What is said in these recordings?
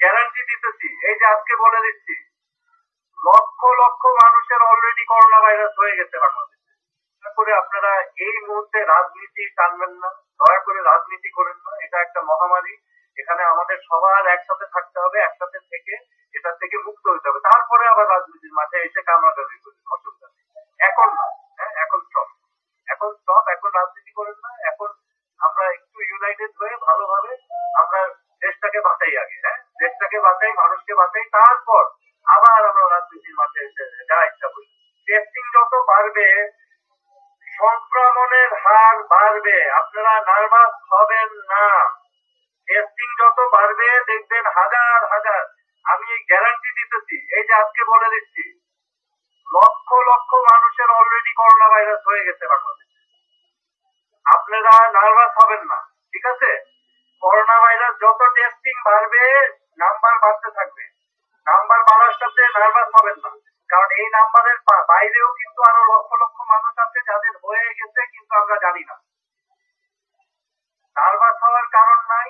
Guarantee দিতেছি। এই যে আজকে বলে দিচ্ছি, লক্ষ লক্ষ মানুষের অলরেডি করোনা ভাইরাস হয়ে গেছে বাংলাদেশে। করে আপনারা এই মুহূর্তে রাজনীতি টানবেন না, দয়া করে রাজনীতি করেন না, এটা একটা মহামারী। এখানে আমাদের সবার একসাথে থাকতে হবে, একসাথে থেকে এটা থেকে মুক্ত হতে হবে। তারপরে আবার রাজনীতির মাঠে এসে কামড়াকামড়ি করি, অসুবিধা নেই। এখন না হ্যাঁ এখন স্টপ এখন স্টপ এখন রাজনীতি করেন না, এখন আমরা একটু ইউনাইটেড হয়ে ভালোভাবে দেশটাকে বাঁচাই, মানুষকে বাঁচাই, তারপর আবার আমরা রাজনীতির মাঠে যা ইচ্ছা করি। টেস্টিং যত বাড়বে, সংক্রমণের হার বাড়বে, আপনারা নার্ভাস হবেন না। টেস্টিং যত বাড়বে, দেখবেন হাজার হাজার। আমি গ্যারান্টি দিতেছি, এই যে আজকে বলে দিচ্ছি, লক্ষ লক্ষ মানুষের অলরেডি করোনা ভাইরাস হয়ে গেছে বাংলাদেশে। আপনারা নার্ভাস হবেন না ঠিক আছে করোনা ভাইরাস যত নাম্বার বাড়তে থাকবে। নাম্বার বাড়ার সাথে নার্ভাস হবেন না। কারণ এই নাম্বারের বাইরেও কিন্তু আরও লক্ষ লক্ষ মানুষ আছে যাদের হয়ে গেছে কিন্তু আমরা জানি না। নার্ভাস হওয়ার কারণ নাই।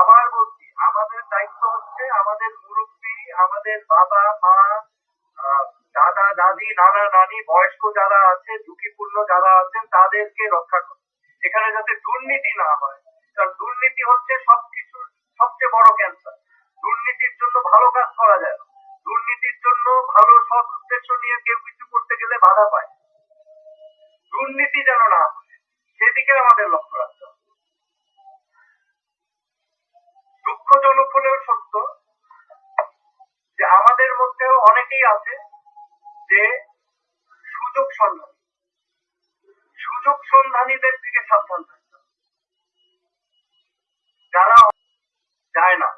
আবার বলছি, আমাদের দায়িত্ব হচ্ছে আমাদের মুরব্বী, আমাদের বাবা, মা দাদা, দাদি, নানা, নানি, বয়স্ক যারা আছে, ঝুঁকিপূর্ণ যারা আছেন, তাদেরকে রক্ষা করা এখানে যাতে দুর্নীতি না হয় উদ্দেশ্য নিয়ে কেউ কিছু করতে গেলে বাধা পায়। দুর্নীতি যেন না সেদিকে আমাদের লক্ষ্য রাখতে হবে। দুঃখজনক হলেও সত্য যে আমাদের মধ্যেও অনেকেই আছে যে সুযোগ সন্ধানী। সুযোগ সন্ধানীদের থেকে সাবধান থাকতে যারা যায় না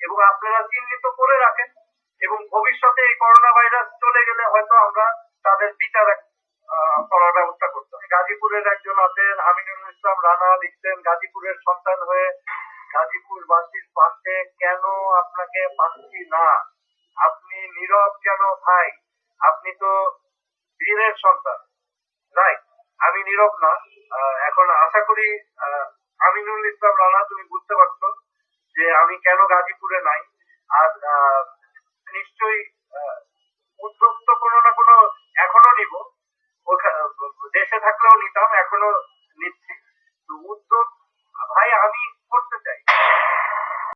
এবং আপনারা চিহ্নিত করে রাখেন এবং ভবিষ্যতে এই করোনা ভাইরাস চলে গেলে হয়তো আমরা তাদের বিচার করার ব্যবস্থা করতে হবে। গাজীপুরের একজন আছেন আমিনুল ইসলাম রানা, লিখছেন, গাজীপুরের সন্তান হয়ে গাজীপুর বাসীর পাশে কেন আপনাকে পাচ্ছি না? আপনি নীরব কেন ভাই? আপনি তো বীরের সন্তান রাইট আমি নীরব না। এখন আশা করি আমিনুল ইসলাম রানা, তুমি বুঝতে পারছ যে আমি কেন গাজীপুরে নাই। আর নিশ্চয়ই উদ্যোগ তো কোনো না কোনো এখনও নিব। দেশে থাকলেও নিতাম এখনও